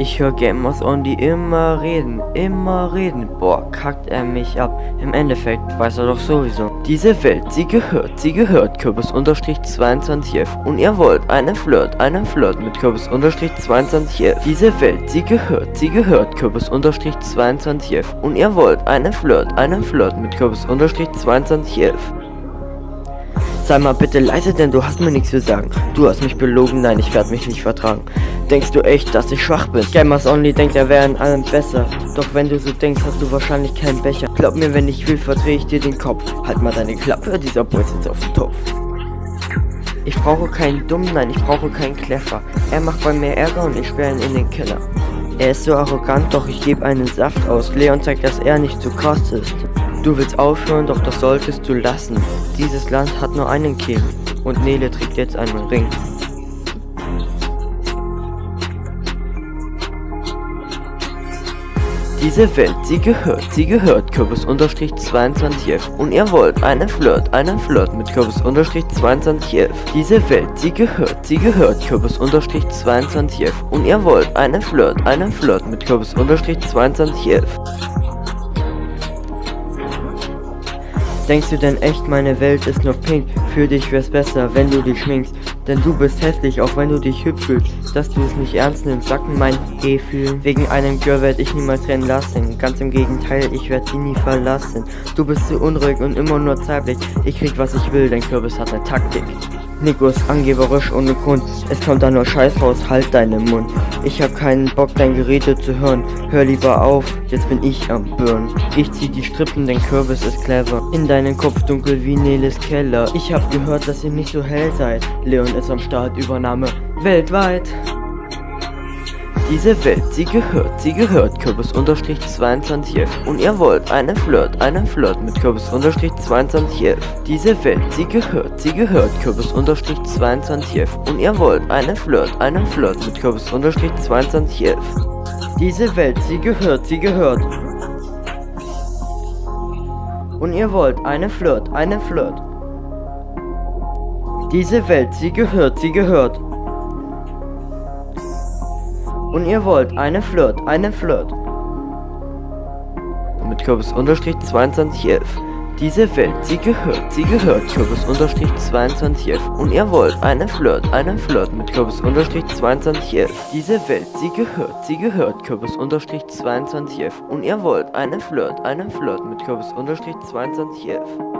Ich höre Gamers Only immer reden, immer reden. Boah, kackt er mich ab. Im Endeffekt weiß er doch sowieso. Diese Welt, sie gehört, sie gehört Kürbis-2211. Und ihr wollt einen Flirt, einen Flirt mit Kürbis-2211. Diese Welt, sie gehört, sie gehört Kürbis-2211. Und ihr wollt einen Flirt, einen Flirt mit Kürbis-2211. Sei mal bitte leise, denn du hast mir nichts zu sagen. Du hast mich belogen, nein, ich werde mich nicht vertragen. Denkst du echt, dass ich schwach bin? Gamers Only denkt, er wäre in allem besser. Doch wenn du so denkst, hast du wahrscheinlich keinen Becher. Glaub mir, wenn ich will, verdrehe ich dir den Kopf. Halt mal deine Klappe, dieser Boy sitzt auf dem Topf. Ich brauche keinen Dummen, nein, ich brauche keinen Clever. Er macht bei mir Ärger und ich sperre ihn in den Keller. Er ist so arrogant, doch ich gebe einen Saft aus. Leon zeigt, dass er nicht so krass ist. Du willst aufhören, doch das solltest du lassen. Dieses Land hat nur einen King und Nele trägt jetzt einen Ring. Diese Welt, sie gehört, sie gehört Kürbis-2211 und ihr wollt einen Flirt, einen Flirt mit Kürbis-2211. Diese Welt, sie gehört, sie gehört Kürbis-2211 und ihr wollt einen Flirt, einen Flirt mit Kürbis-2211. Denkst du denn echt, meine Welt ist nur pink? Für dich wär's besser, wenn du dich schminkst. Denn du bist hässlich, auch wenn du dich hübsch fühlst. Dass du es nicht ernst nimmst, sagt mir mein Gefühl. Wegen einem Girl werd ich niemals rennen lassen. Ganz im Gegenteil, ich werd sie nie verlassen. Du bist zu unruhig und immer nur zeitlich. Ich krieg was ich will, dein Kürbis hat ne Taktik. Nico ist angeberisch ohne Grund. Es kommt da nur Scheiß raus, halt deinen Mund. Ich hab keinen Bock, dein Gerede zu hören. Hör lieber auf, jetzt bin ich am Burn. Ich zieh die Strippen, dein Kürbis ist clever. In deinen Kopf dunkel wie Neles Keller. Ich hab gehört, dass ihr nicht so hell seid. Leon ist am Start, Übernahme weltweit. Diese Welt, sie gehört, sie gehört Kürbis-2211 und ihr wollt einen Flirt, einen Flirt mit Kürbis-2211. Diese Welt, sie gehört, sie gehört Kürbis-2211 und ihr wollt einen Flirt, einen Flirt mit Kürbis-2211. Diese Welt, sie gehört, sie gehört. Und ihr wollt einen Flirt, einen Flirt. Diese Welt, sie gehört, sie gehört. Und ihr wollt eine Flirt, eine Flirt. Mit Kürbis unterstrich 2211. Diese Welt, sie gehört, sie gehört Kürbis unterstrich 2211. Und ihr wollt eine Flirt, eine Flirt mit Kürbis unterstrich 2211. Diese Welt, sie gehört, sie gehört Kürbis unterstrich 2211. Und ihr wollt eine Flirt, eine Flirt mit Kürbis unterstrich 2211.